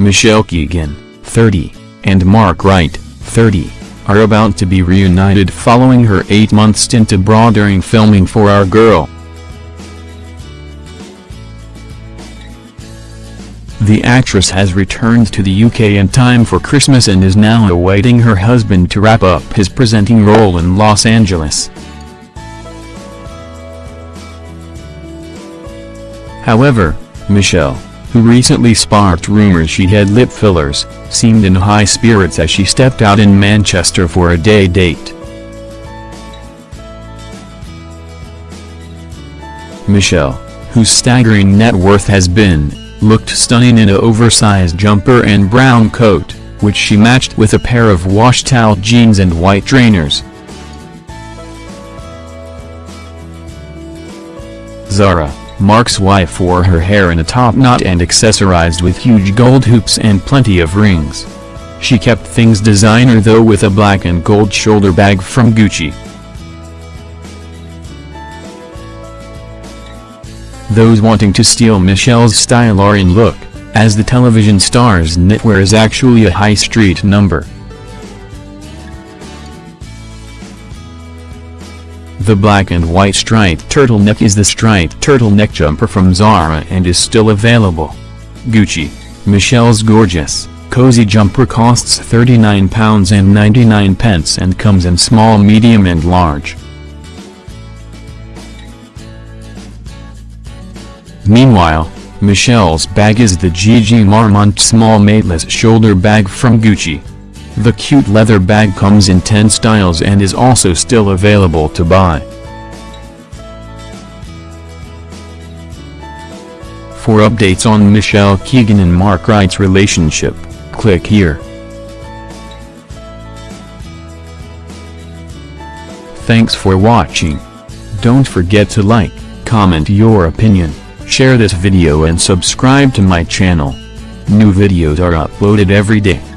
Michelle Keegan, 30, and Mark Wright, 30, are about to be reunited following her eight-month stint abroad during filming for Our Girl. The actress has returned to the UK in time for Christmas and is now awaiting her husband to wrap up his presenting role in Los Angeles. However, Michelle, who recently sparked rumors she had lip fillers, seemed in high spirits as she stepped out in Manchester for a day date. Michelle, whose staggering net worth has been, looked stunning in a oversized jumper and brown coat, which she matched with a pair of washed out jeans and white trainers. Zara, Mark's wife wore her hair in a top knot and accessorized with huge gold hoops and plenty of rings. She kept things designer though with a black and gold shoulder bag from Gucci. Those wanting to steal Michelle's style are in look, as the television star's knitwear is actually a high street number. The black and white striped turtleneck is the striped turtleneck jumper from Zara and is still available. Gucci, Michelle's gorgeous, cozy jumper costs £39 and 99 pence and comes in small medium and large. Meanwhile, Michelle's bag is the GG Marmont small mateless shoulder bag from Gucci. The cute leather bag comes in 10 styles and is also still available to buy. For updates on Michelle Keegan and Mark Wright's relationship, click here. Thanks for watching. Don't forget to like, comment your opinion, share this video and subscribe to my channel. New videos are uploaded every day.